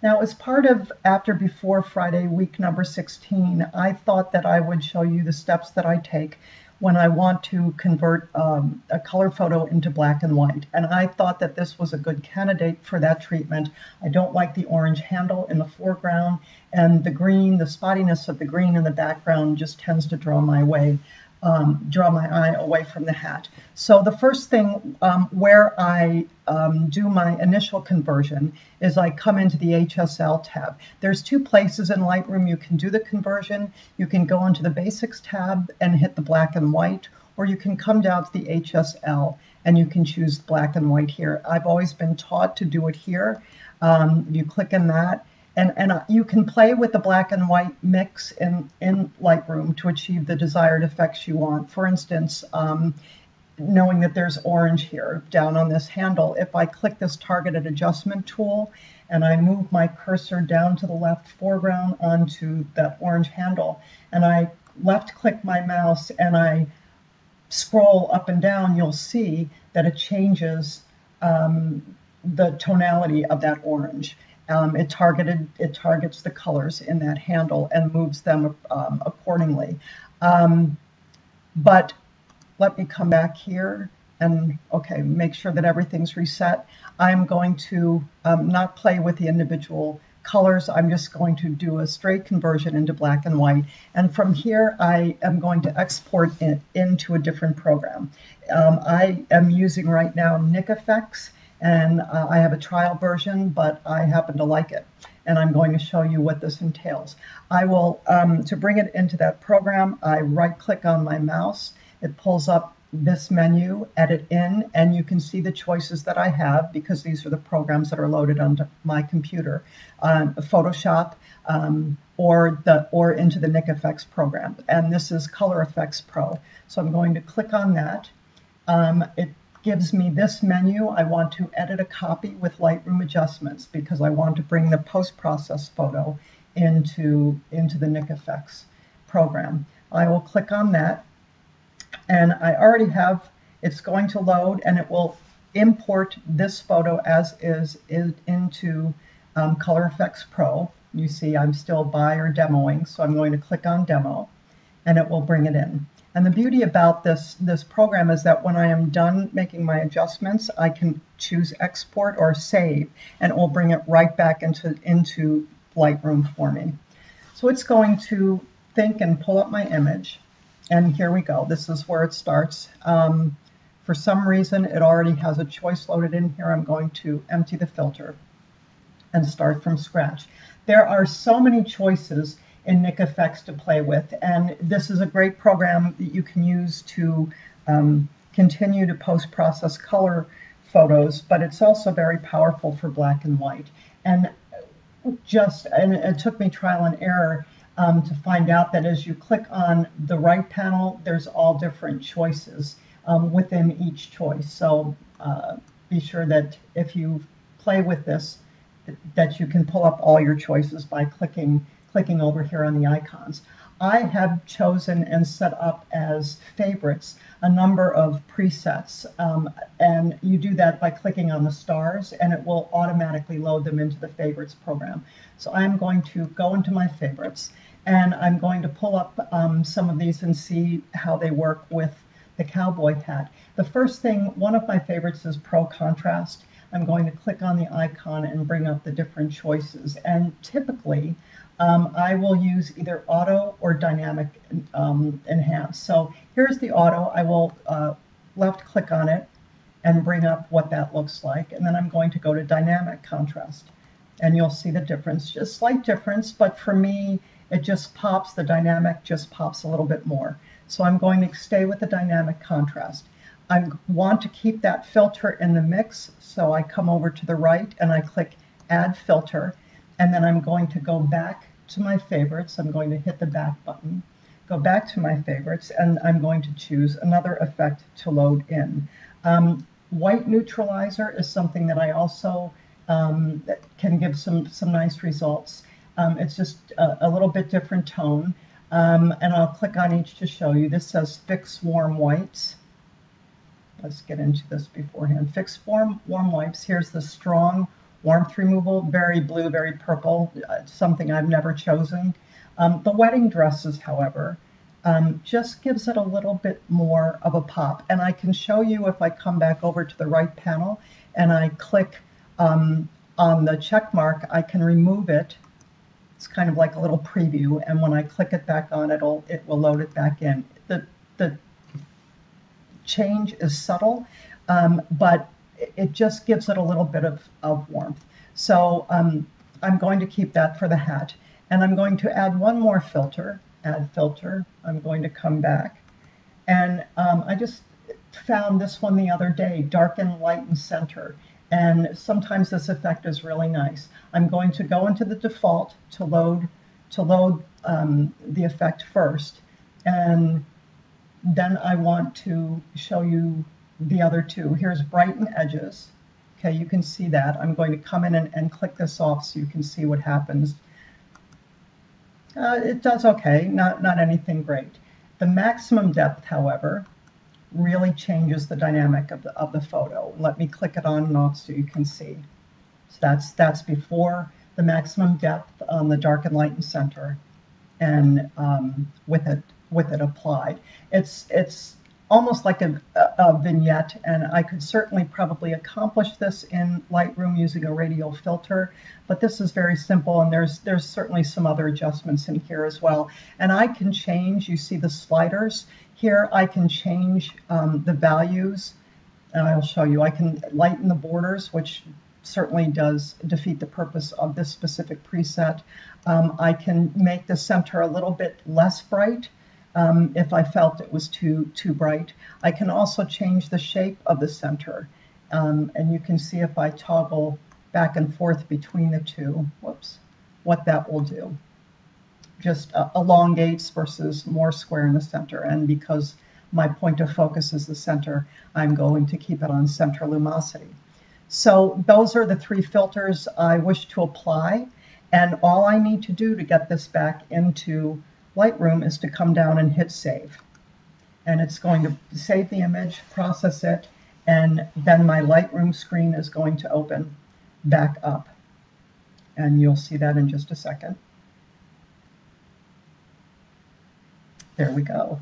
Now, as part of After Before Friday, week number 16, I thought that I would show you the steps that I take when I want to convert um, a color photo into black and white. And I thought that this was a good candidate for that treatment. I don't like the orange handle in the foreground, and the green, the spottiness of the green in the background just tends to draw my way um, draw my eye away from the hat. So the first thing um, where I um, do my initial conversion is I come into the HSL tab. There's two places in Lightroom you can do the conversion. You can go into the Basics tab and hit the black and white, or you can come down to the HSL and you can choose black and white here. I've always been taught to do it here. Um, you click in that and, and uh, you can play with the black and white mix in, in Lightroom to achieve the desired effects you want. For instance, um, knowing that there's orange here down on this handle, if I click this targeted adjustment tool and I move my cursor down to the left foreground onto that orange handle, and I left click my mouse and I scroll up and down, you'll see that it changes um, the tonality of that orange. Um, it targeted it targets the colors in that handle and moves them um, accordingly. Um, but let me come back here and okay, make sure that everything's reset. I'm going to um, not play with the individual colors. I'm just going to do a straight conversion into black and white. And from here, I am going to export it into a different program. Um, I am using right now Nik Effects and uh, I have a trial version, but I happen to like it. And I'm going to show you what this entails. I will, um, to bring it into that program, I right click on my mouse. It pulls up this menu, edit in, and you can see the choices that I have because these are the programs that are loaded onto my computer. Um, Photoshop, um, or the or into the Nik Effects program. And this is Color Efex Pro. So I'm going to click on that. Um, it gives me this menu. I want to edit a copy with Lightroom adjustments because I want to bring the post-process photo into, into the Nik Effects program. I will click on that and I already have, it's going to load and it will import this photo as is, is into um, Color Efex Pro. You see I'm still by or demoing, so I'm going to click on demo and it will bring it in. And the beauty about this, this program is that when I am done making my adjustments, I can choose export or save, and it will bring it right back into, into Lightroom for me. So it's going to think and pull up my image. And here we go. This is where it starts. Um, for some reason, it already has a choice loaded in here. I'm going to empty the filter and start from scratch. There are so many choices in Nik Effects to play with. And this is a great program that you can use to um, continue to post-process color photos, but it's also very powerful for black and white. And just, and it took me trial and error um, to find out that as you click on the right panel, there's all different choices um, within each choice. So uh, be sure that if you play with this, that you can pull up all your choices by clicking clicking over here on the icons. I have chosen and set up as favorites a number of presets. Um, and you do that by clicking on the stars and it will automatically load them into the favorites program. So I'm going to go into my favorites and I'm going to pull up um, some of these and see how they work with the cowboy hat. The first thing, one of my favorites is Pro Contrast. I'm going to click on the icon and bring up the different choices. And typically, um, I will use either auto or dynamic um, enhance. So here's the auto. I will uh, left click on it and bring up what that looks like. And then I'm going to go to dynamic contrast and you'll see the difference, just slight difference, but for me, it just pops, the dynamic just pops a little bit more. So I'm going to stay with the dynamic contrast. I want to keep that filter in the mix, so I come over to the right and I click add filter, and then I'm going to go back to my favorites. I'm going to hit the back button, go back to my favorites, and I'm going to choose another effect to load in. Um, white neutralizer is something that I also um, can give some, some nice results. Um, it's just a, a, little bit different tone. Um, and I'll click on each to show you. This says Fix Warm Whites. Let's get into this beforehand. Fix Warm, warm Whites. Here's the strong warmth removal, very blue, very purple, uh, something I've never chosen. Um, the wedding dresses, however, um, just gives it a little bit more of a pop. And I can show you if I come back over to the right panel and I click um, on the check mark, I can remove it. It's kind of like a little preview. And when I click it back on, it'll, it will load it back in. The, the change is subtle, um, but it just gives it a little bit of, of warmth. So um, I'm going to keep that for the hat. And I'm going to add one more filter, add filter. I'm going to come back. And um, I just found this one the other day, darken, lighten, center. And sometimes this effect is really nice. I'm going to go into the default to load to load um, the effect first. And then I want to show you the other two. Here's brighten edges. Okay, you can see that. I'm going to come in and, and click this off so you can see what happens. Uh, it does okay, not, not anything great. The maximum depth, however, really changes the dynamic of the, of the photo. Let me click it on and off so you can see. So that's, that's before the maximum depth on the dark and light and center and um, with it with it applied. It's it's almost like a, a, vignette, and I could certainly probably accomplish this in Lightroom using a radial filter, but this is very simple, and there's there's certainly some other adjustments in here as well. And I can change, you see the sliders here, I can change um, the values, and I'll show you. I can lighten the borders, which certainly does defeat the purpose of this specific preset. Um, I can make the center a little bit less bright, um, if I felt it was too, too bright. I can also change the shape of the center. Um, and you can see if I toggle back and forth between the two, whoops, what that will do. Just uh, elongates versus more square in the center. And because my point of focus is the center, I'm going to keep it on center lumosity. So those are the three filters I wish to apply. And all I need to do to get this back into Lightroom is to come down and hit save. And it's going to save the image, process it, and then my Lightroom screen is going to open back up. And you'll see that in just a second. There we go.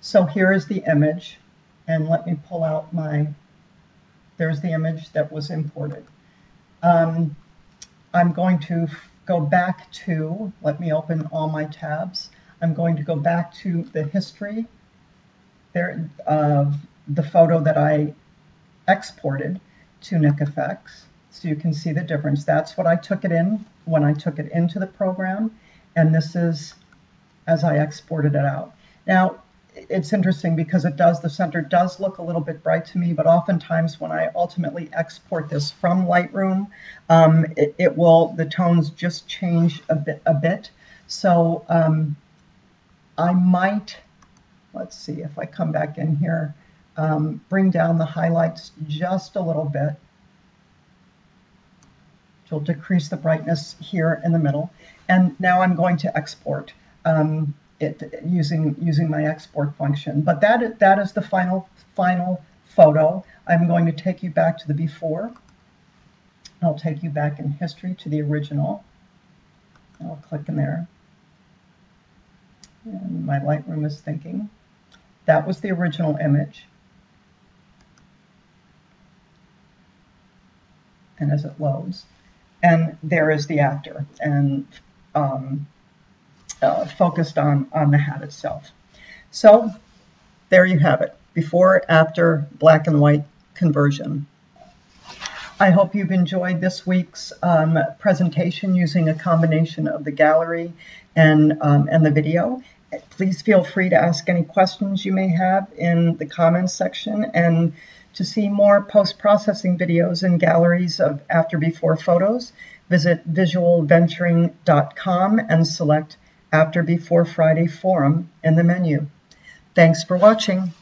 So here is the image. And let me pull out my, there's the image that was imported. Um, I'm going to go back to, let me open all my tabs. I'm going to go back to the history there of the photo that I exported to Nik Effects. So you can see the difference. That's what I took it in when I took it into the program. And this is as I exported it out. Now, it's interesting because it does, the center does look a little bit bright to me, but oftentimes when I ultimately export this from Lightroom, um, it, it, will, the tones just change a bit. A bit. So um, I might, let's see if I come back in here, um, bring down the highlights just a little bit. Will decrease the brightness here in the middle. And now I'm going to export. Um, it using using my export function. But that that is the final final photo. I'm going to take you back to the before. I'll take you back in history to the original. I'll click in there. And my Lightroom is thinking. That was the original image. And as it loads. And there is the actor. And um, uh, focused on, on the hat itself. So there you have it, before, after black and white conversion. I hope you've enjoyed this week's um, presentation using a combination of the gallery and, um, and the video. Please feel free to ask any questions you may have in the comments section and to see more post-processing videos and galleries of after-before photos, visit visualventuring.com and select after Before Friday Forum in the menu. Thanks for watching.